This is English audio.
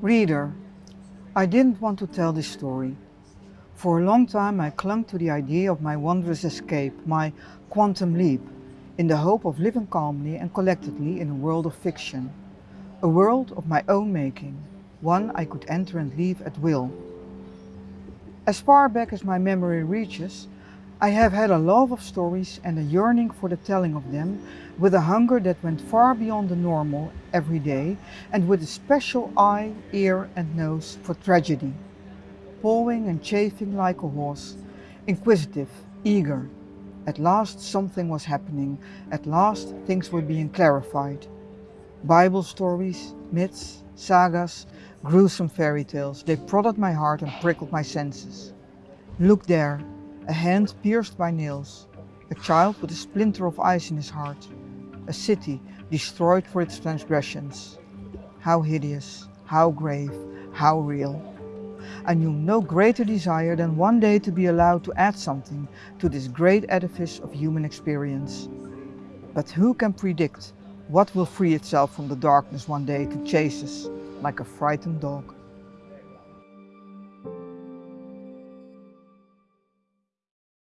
Reader, I didn't want to tell this story. For a long time I clung to the idea of my wondrous escape, my quantum leap, in the hope of living calmly and collectedly in a world of fiction. A world of my own making, one I could enter and leave at will. As far back as my memory reaches, I have had a love of stories and a yearning for the telling of them, with a hunger that went far beyond the normal every day, and with a special eye, ear and nose for tragedy. Pawing and chafing like a horse, inquisitive, eager. At last something was happening, at last things were being clarified. Bible stories, myths, sagas, gruesome fairy tales, they prodded my heart and prickled my senses. Look there, a hand pierced by nails, a child with a splinter of ice in his heart, a city destroyed for its transgressions. How hideous, how grave, how real. I knew no greater desire than one day to be allowed to add something to this great edifice of human experience. But who can predict what will free itself from the darkness one day to chase us like a frightened dog?